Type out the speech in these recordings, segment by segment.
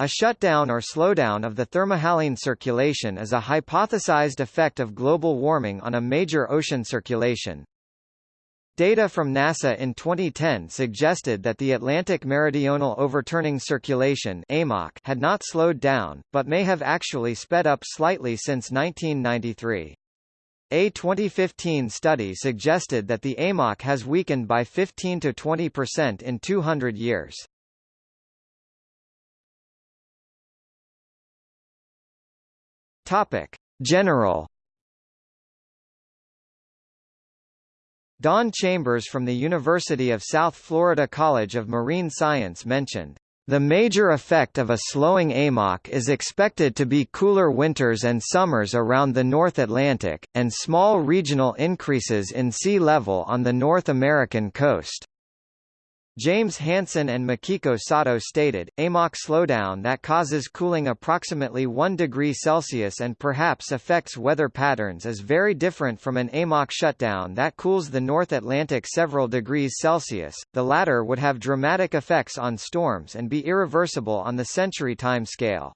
A shutdown or slowdown of the thermohaline circulation is a hypothesized effect of global warming on a major ocean circulation. Data from NASA in 2010 suggested that the Atlantic Meridional Overturning Circulation had not slowed down, but may have actually sped up slightly since 1993. A 2015 study suggested that the AMOC has weakened by 15 to 20% in 200 years. Topic: General Don Chambers from the University of South Florida College of Marine Science mentioned, "...the major effect of a slowing AMOC is expected to be cooler winters and summers around the North Atlantic, and small regional increases in sea level on the North American coast." James Hansen and Makiko Sato stated, AMOC slowdown that causes cooling approximately 1 degree Celsius and perhaps affects weather patterns is very different from an AMOC shutdown that cools the North Atlantic several degrees Celsius, the latter would have dramatic effects on storms and be irreversible on the century time scale.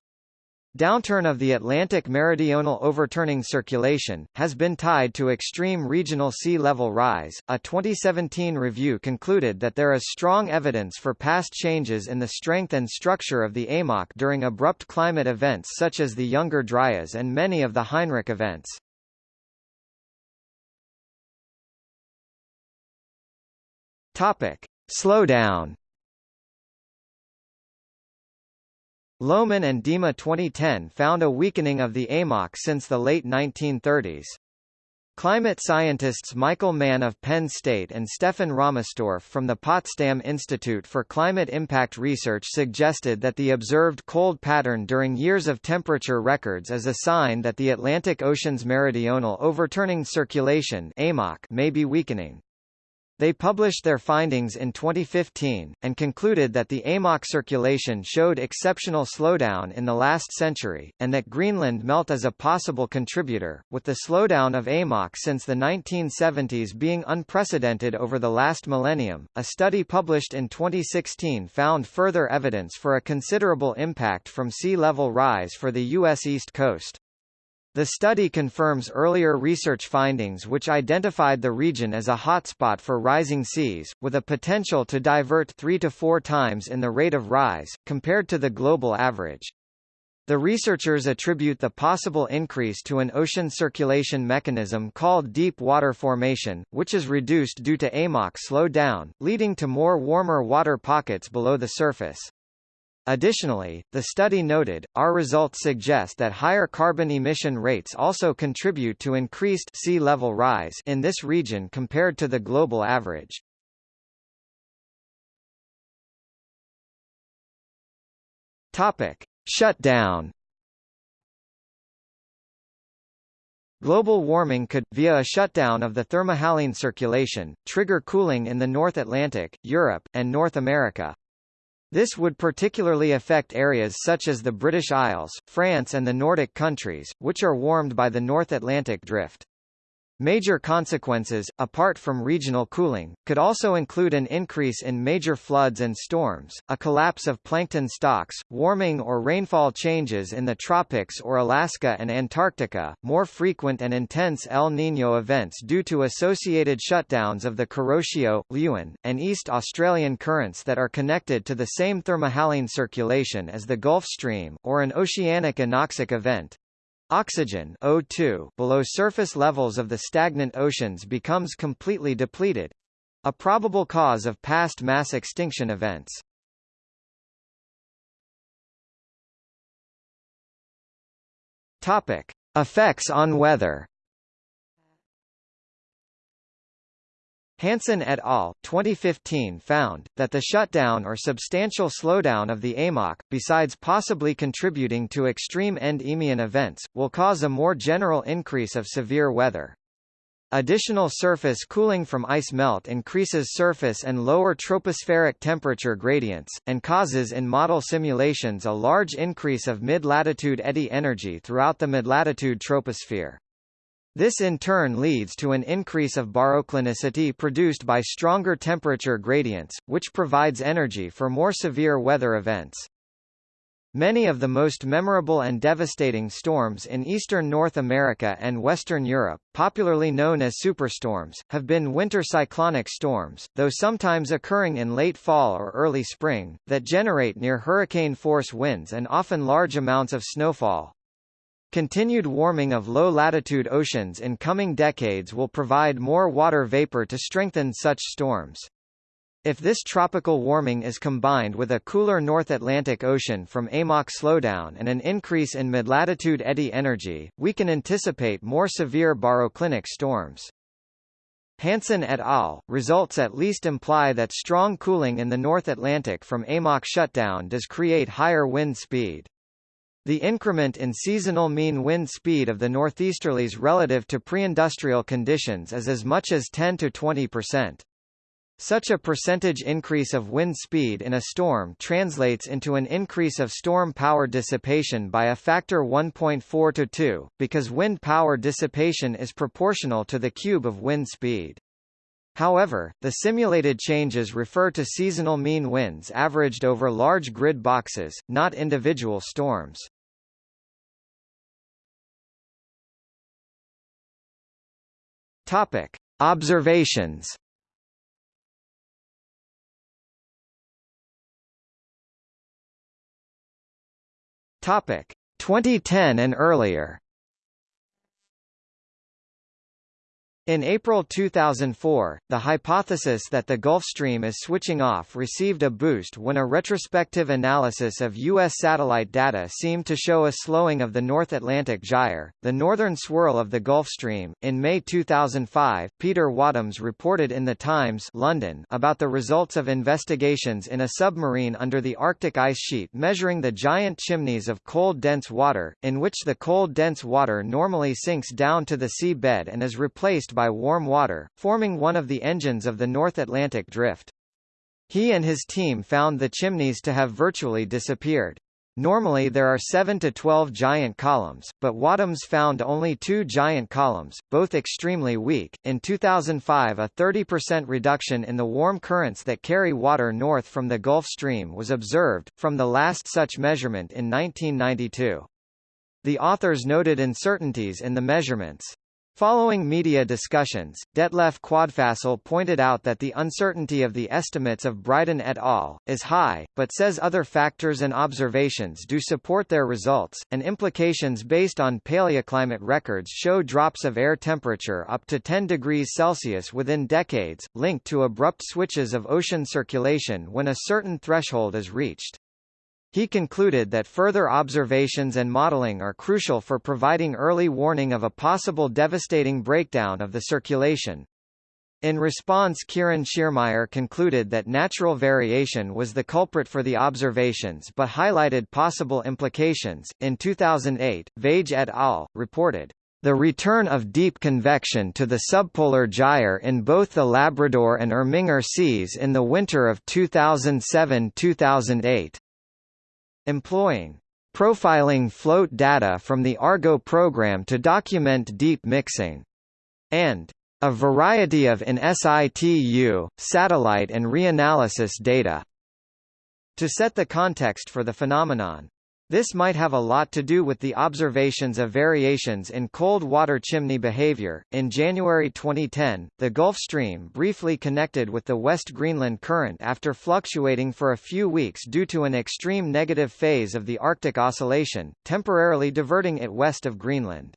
Downturn of the Atlantic meridional overturning circulation, has been tied to extreme regional sea level rise. A 2017 review concluded that there is strong evidence for past changes in the strength and structure of the AMOC during abrupt climate events such as the Younger Dryas and many of the Heinrich events. Topic. Slowdown Lohmann and Dima 2010 found a weakening of the AMOC since the late 1930s. Climate scientists Michael Mann of Penn State and Stefan Rahmstorf from the Potsdam Institute for Climate Impact Research suggested that the observed cold pattern during years of temperature records is a sign that the Atlantic Ocean's meridional overturning circulation may be weakening. They published their findings in 2015, and concluded that the AMOC circulation showed exceptional slowdown in the last century, and that Greenland melt is a possible contributor, with the slowdown of AMOC since the 1970s being unprecedented over the last millennium. A study published in 2016 found further evidence for a considerable impact from sea level rise for the U.S. East Coast. The study confirms earlier research findings which identified the region as a hotspot for rising seas, with a potential to divert three to four times in the rate of rise, compared to the global average. The researchers attribute the possible increase to an ocean circulation mechanism called deep water formation, which is reduced due to AMOC slow down, leading to more warmer water pockets below the surface. Additionally, the study noted, our results suggest that higher carbon emission rates also contribute to increased sea level rise in this region compared to the global average. Topic: Shutdown Global warming could, via a shutdown of the thermohaline circulation, trigger cooling in the North Atlantic, Europe, and North America. This would particularly affect areas such as the British Isles, France and the Nordic countries, which are warmed by the North Atlantic drift. Major consequences, apart from regional cooling, could also include an increase in major floods and storms, a collapse of plankton stocks, warming or rainfall changes in the tropics or Alaska and Antarctica, more frequent and intense El Niño events due to associated shutdowns of the Kuroshio, Leeuwin, and East Australian currents that are connected to the same thermohaline circulation as the Gulf Stream, or an oceanic anoxic event, Oxygen O2 below surface levels of the stagnant oceans becomes completely depleted a probable cause of past mass extinction events. Topic: Effects on weather. Hansen et al. 2015 found, that the shutdown or substantial slowdown of the AMOC, besides possibly contributing to extreme end Eemian events, will cause a more general increase of severe weather. Additional surface cooling from ice melt increases surface and lower tropospheric temperature gradients, and causes in model simulations a large increase of mid-latitude eddy energy throughout the mid-latitude troposphere. This in turn leads to an increase of baroclinicity produced by stronger temperature gradients, which provides energy for more severe weather events. Many of the most memorable and devastating storms in eastern North America and Western Europe, popularly known as superstorms, have been winter cyclonic storms, though sometimes occurring in late fall or early spring, that generate near hurricane-force winds and often large amounts of snowfall. Continued warming of low-latitude oceans in coming decades will provide more water vapor to strengthen such storms. If this tropical warming is combined with a cooler North Atlantic Ocean from AMOC slowdown and an increase in mid-latitude eddy energy, we can anticipate more severe baroclinic storms. Hansen et al. results at least imply that strong cooling in the North Atlantic from AMOC shutdown does create higher wind speed. The increment in seasonal mean wind speed of the northeasterlies relative to pre-industrial conditions is as much as 10 to 20 percent. Such a percentage increase of wind speed in a storm translates into an increase of storm power dissipation by a factor 1.4 to 2, because wind power dissipation is proportional to the cube of wind speed. However, the simulated changes refer to seasonal mean winds averaged over large grid boxes, not individual storms. Topic: Observations Topic 2010 and earlier In April 2004, the hypothesis that the Gulf Stream is switching off received a boost when a retrospective analysis of U.S. satellite data seemed to show a slowing of the North Atlantic gyre, the northern swirl of the Gulf Stream. In May 2005, Peter Wadhams reported in The Times London about the results of investigations in a submarine under the Arctic ice sheet measuring the giant chimneys of cold dense water, in which the cold dense water normally sinks down to the sea bed and is replaced by warm water, forming one of the engines of the North Atlantic Drift. He and his team found the chimneys to have virtually disappeared. Normally there are 7 to 12 giant columns, but Wadhams found only two giant columns, both extremely weak. In 2005 a 30% reduction in the warm currents that carry water north from the Gulf Stream was observed, from the last such measurement in 1992. The authors noted uncertainties in the measurements. Following media discussions, Detlef Quadfasel pointed out that the uncertainty of the estimates of Bryden et al. is high, but says other factors and observations do support their results, and implications based on paleoclimate records show drops of air temperature up to 10 degrees Celsius within decades, linked to abrupt switches of ocean circulation when a certain threshold is reached. He concluded that further observations and modeling are crucial for providing early warning of a possible devastating breakdown of the circulation. In response Quirin Schiermeier concluded that natural variation was the culprit for the observations but highlighted possible implications. In 2008, Vage et al. reported, "...the return of deep convection to the subpolar gyre in both the Labrador and Irminger seas in the winter of 2007-2008." Employing profiling float data from the Argo program to document deep mixing, and a variety of in situ, satellite and reanalysis data. To set the context for the phenomenon, this might have a lot to do with the observations of variations in cold water chimney behavior. In January 2010, the Gulf Stream briefly connected with the West Greenland Current after fluctuating for a few weeks due to an extreme negative phase of the Arctic Oscillation, temporarily diverting it west of Greenland.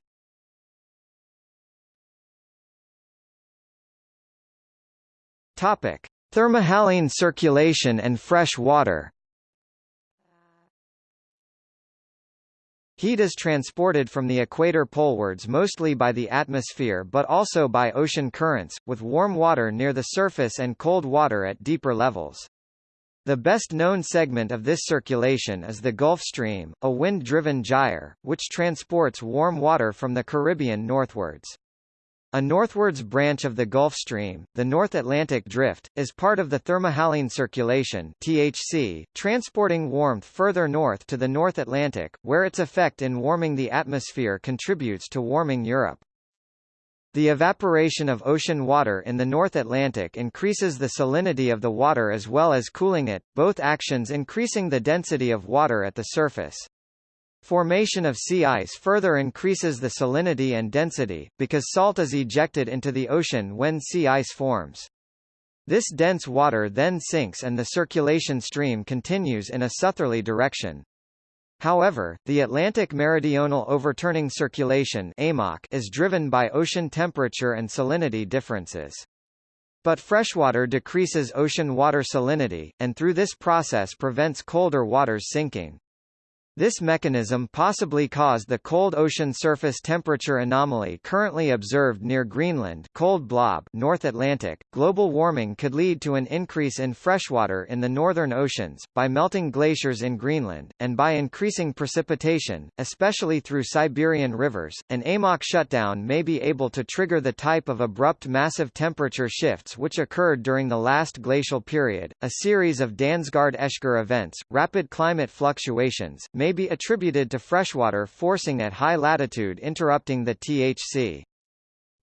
Topic: Thermohaline circulation and fresh water. Heat is transported from the equator polewards mostly by the atmosphere but also by ocean currents, with warm water near the surface and cold water at deeper levels. The best known segment of this circulation is the Gulf Stream, a wind-driven gyre, which transports warm water from the Caribbean northwards. A northwards branch of the Gulf Stream, the North Atlantic Drift, is part of the thermohaline circulation THC, transporting warmth further north to the North Atlantic, where its effect in warming the atmosphere contributes to warming Europe. The evaporation of ocean water in the North Atlantic increases the salinity of the water as well as cooling it, both actions increasing the density of water at the surface. Formation of sea ice further increases the salinity and density, because salt is ejected into the ocean when sea ice forms. This dense water then sinks and the circulation stream continues in a southerly direction. However, the Atlantic Meridional Overturning Circulation is driven by ocean temperature and salinity differences. But freshwater decreases ocean water salinity, and through this process prevents colder waters sinking. This mechanism possibly caused the cold ocean surface temperature anomaly currently observed near Greenland cold blob North Atlantic. Global warming could lead to an increase in freshwater in the northern oceans, by melting glaciers in Greenland, and by increasing precipitation, especially through Siberian rivers. An AMOC shutdown may be able to trigger the type of abrupt massive temperature shifts which occurred during the last glacial period, a series of Dansgaard-Oeschger events, rapid climate fluctuations, may be attributed to freshwater forcing at high latitude interrupting the THC.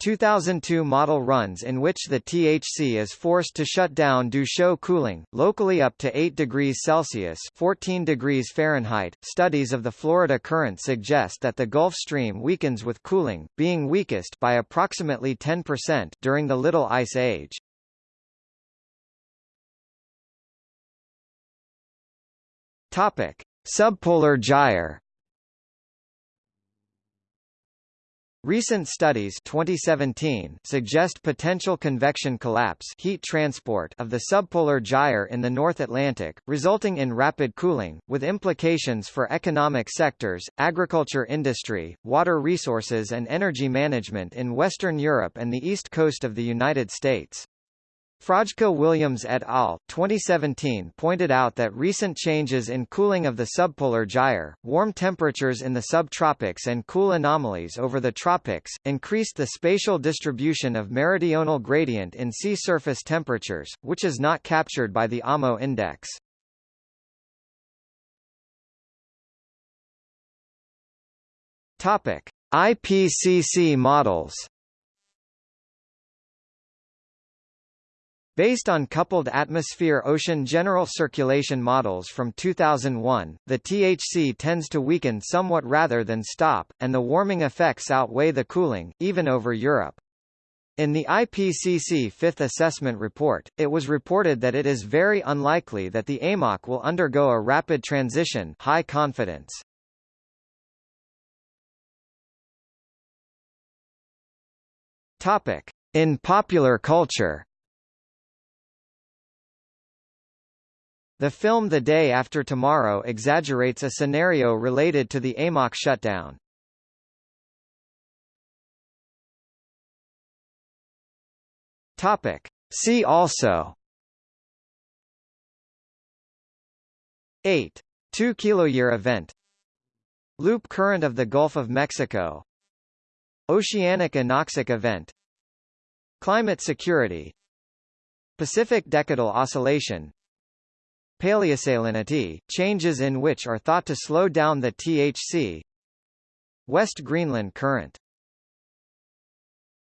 2002 model runs in which the THC is forced to shut down do show cooling, locally up to 8 degrees Celsius 14 degrees Fahrenheit. Studies of the Florida current suggest that the Gulf Stream weakens with cooling, being weakest by approximately 10% during the Little Ice Age. Topic: Subpolar gyre Recent studies 2017 suggest potential convection collapse heat transport of the subpolar gyre in the North Atlantic, resulting in rapid cooling, with implications for economic sectors, agriculture industry, water resources and energy management in Western Europe and the east coast of the United States. Frajka Williams et al. 2017 pointed out that recent changes in cooling of the subpolar gyre, warm temperatures in the subtropics and cool anomalies over the tropics, increased the spatial distribution of meridional gradient in sea surface temperatures, which is not captured by the AMO index. IPCC models Based on coupled atmosphere-ocean general circulation models from 2001, the THC tends to weaken somewhat rather than stop, and the warming effects outweigh the cooling, even over Europe. In the IPCC Fifth Assessment Report, it was reported that it is very unlikely that the AMOC will undergo a rapid transition high confidence. In popular culture The film The Day After Tomorrow exaggerates a scenario related to the AMOC shutdown. Topic. See also 8. 2 kiloyear event Loop current of the Gulf of Mexico Oceanic anoxic event Climate security Pacific decadal oscillation Paleosalinity, changes in which are thought to slow down the THC West Greenland current